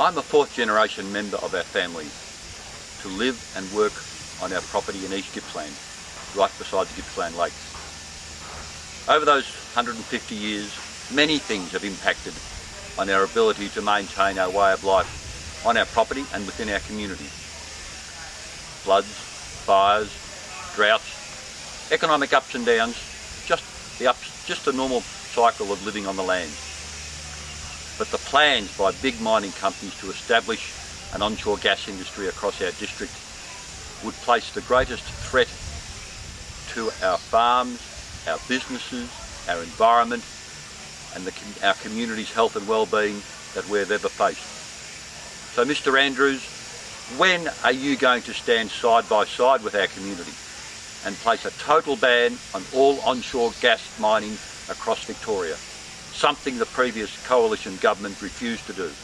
I'm a fourth generation member of our family to live and work on our property in East Gippsland, right beside the Gippsland Lakes. Over those 150 years, many things have impacted on our ability to maintain our way of life on our property and within our community. Floods, fires, droughts, economic ups and downs, just the ups, just the normal cycle of living on the land. But the plans by big mining companies to establish an onshore gas industry across our district would place the greatest threat to our farms, our businesses, our environment and the, our community's health and well-being that we've ever faced. So Mr Andrews, when are you going to stand side by side with our community and place a total ban on all onshore gas mining across Victoria? Something the previous coalition government refused to do.